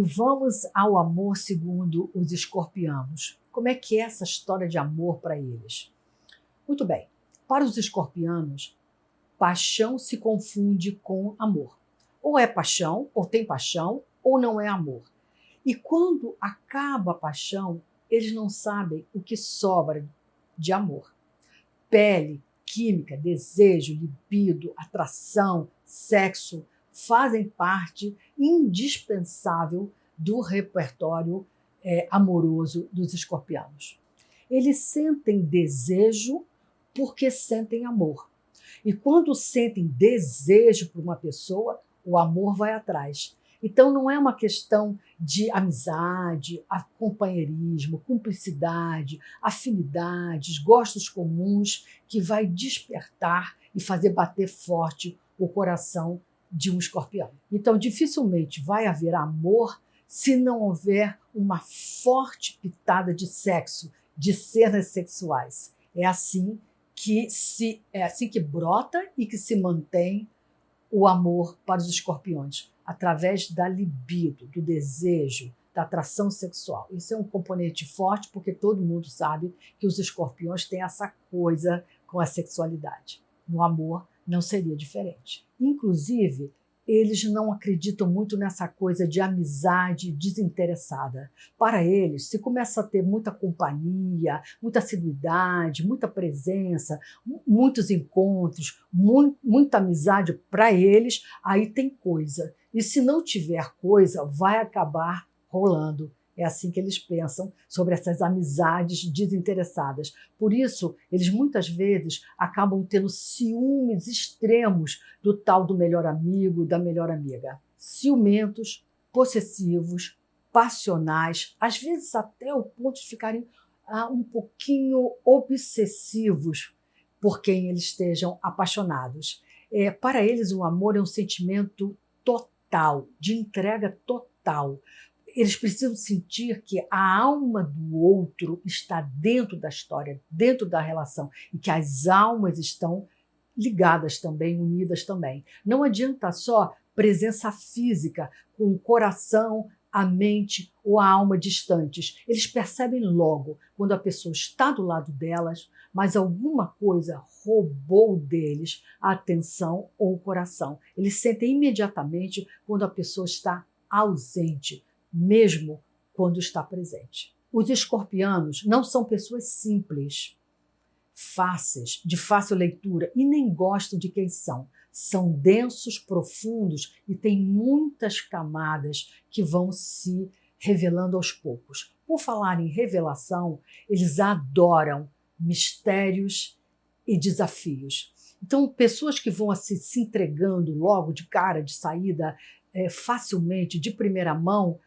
vamos ao amor segundo os escorpianos. Como é que é essa história de amor para eles? Muito bem. Para os escorpianos, paixão se confunde com amor. Ou é paixão, ou tem paixão, ou não é amor. E quando acaba a paixão, eles não sabem o que sobra de amor. Pele, química, desejo, libido, atração, sexo fazem parte indispensável do repertório é, amoroso dos escorpianos. Eles sentem desejo porque sentem amor. E quando sentem desejo por uma pessoa, o amor vai atrás. Então não é uma questão de amizade, companheirismo, cumplicidade, afinidades, gostos comuns que vai despertar e fazer bater forte o coração de um escorpião. Então dificilmente vai haver amor se não houver uma forte pitada de sexo, de cenas sexuais. É assim que se é assim que brota e que se mantém o amor para os escorpiões através da libido, do desejo, da atração sexual. Isso é um componente forte porque todo mundo sabe que os escorpiões têm essa coisa com a sexualidade. No amor não seria diferente. Inclusive, eles não acreditam muito nessa coisa de amizade desinteressada. Para eles, se começa a ter muita companhia, muita assiduidade, muita presença, muitos encontros, muita amizade para eles, aí tem coisa. E se não tiver coisa, vai acabar rolando é assim que eles pensam sobre essas amizades desinteressadas. Por isso, eles muitas vezes acabam tendo ciúmes extremos do tal do melhor amigo, da melhor amiga. Ciumentos, possessivos, passionais, às vezes até o ponto de ficarem ah, um pouquinho obsessivos por quem eles estejam apaixonados. É, para eles, o amor é um sentimento total, de entrega total eles precisam sentir que a alma do outro está dentro da história, dentro da relação, e que as almas estão ligadas também, unidas também. Não adianta só presença física, com o coração, a mente ou a alma distantes. Eles percebem logo quando a pessoa está do lado delas, mas alguma coisa roubou deles a atenção ou o coração. Eles sentem imediatamente quando a pessoa está ausente, mesmo quando está presente. Os escorpianos não são pessoas simples, fáceis, de fácil leitura e nem gostam de quem são. São densos, profundos e têm muitas camadas que vão se revelando aos poucos. Por falar em revelação, eles adoram mistérios e desafios. Então, pessoas que vão assim, se entregando logo de cara, de saída, é, facilmente, de primeira mão,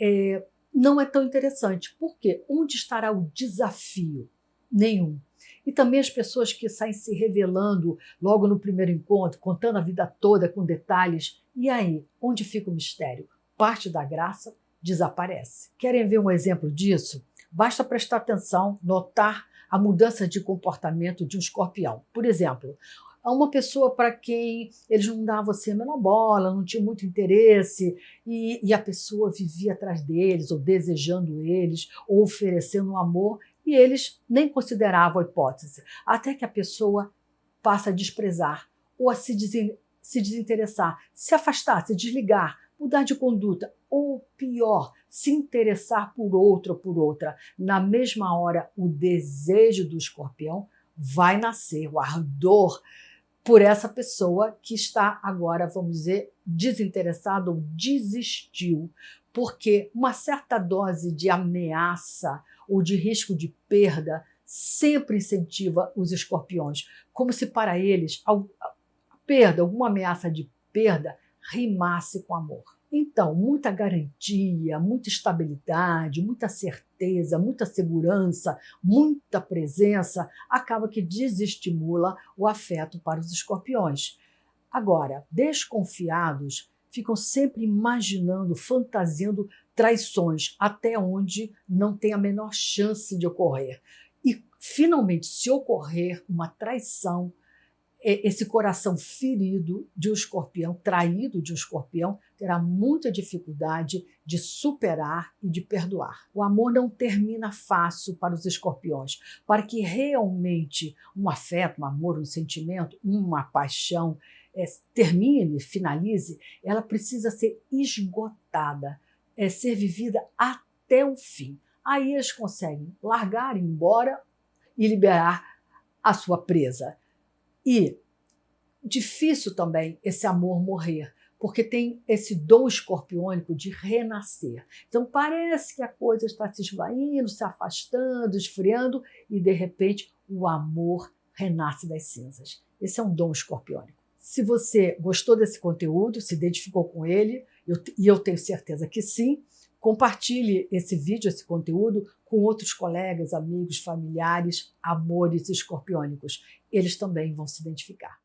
é, não é tão interessante. Por quê? Onde estará o desafio? Nenhum. E também as pessoas que saem se revelando logo no primeiro encontro, contando a vida toda com detalhes. E aí, onde fica o mistério? Parte da graça desaparece. Querem ver um exemplo disso? Basta prestar atenção, notar a mudança de comportamento de um escorpião. Por exemplo, uma pessoa para quem eles não davam assim a menor bola, não tinha muito interesse, e, e a pessoa vivia atrás deles, ou desejando eles, ou oferecendo um amor, e eles nem consideravam a hipótese. Até que a pessoa passa a desprezar, ou a se, desen se desinteressar, se afastar, se desligar, mudar de conduta, ou pior, se interessar por outro ou por outra. Na mesma hora, o desejo do escorpião vai nascer, o ardor por essa pessoa que está agora, vamos dizer, desinteressada ou desistiu, porque uma certa dose de ameaça ou de risco de perda sempre incentiva os escorpiões, como se para eles a perda, alguma ameaça de perda, rimasse com amor. Então, muita garantia, muita estabilidade, muita certeza, muita segurança, muita presença acaba que desestimula o afeto para os escorpiões. Agora, desconfiados ficam sempre imaginando, fantasiando traições até onde não tem a menor chance de ocorrer. E, finalmente, se ocorrer uma traição, esse coração ferido de um escorpião, traído de um escorpião, terá muita dificuldade de superar e de perdoar. O amor não termina fácil para os escorpiões. Para que realmente um afeto, um amor, um sentimento, uma paixão é, termine, finalize, ela precisa ser esgotada, é, ser vivida até o fim. Aí eles conseguem largar, ir embora e liberar a sua presa. E difícil também esse amor morrer, porque tem esse dom escorpiônico de renascer. Então parece que a coisa está se esvaindo, se afastando, esfriando e de repente o amor renasce das cinzas. Esse é um dom escorpiônico. Se você gostou desse conteúdo, se identificou com ele, eu, e eu tenho certeza que sim, compartilhe esse vídeo, esse conteúdo com outros colegas, amigos, familiares, amores escorpiônicos. Eles também vão se identificar.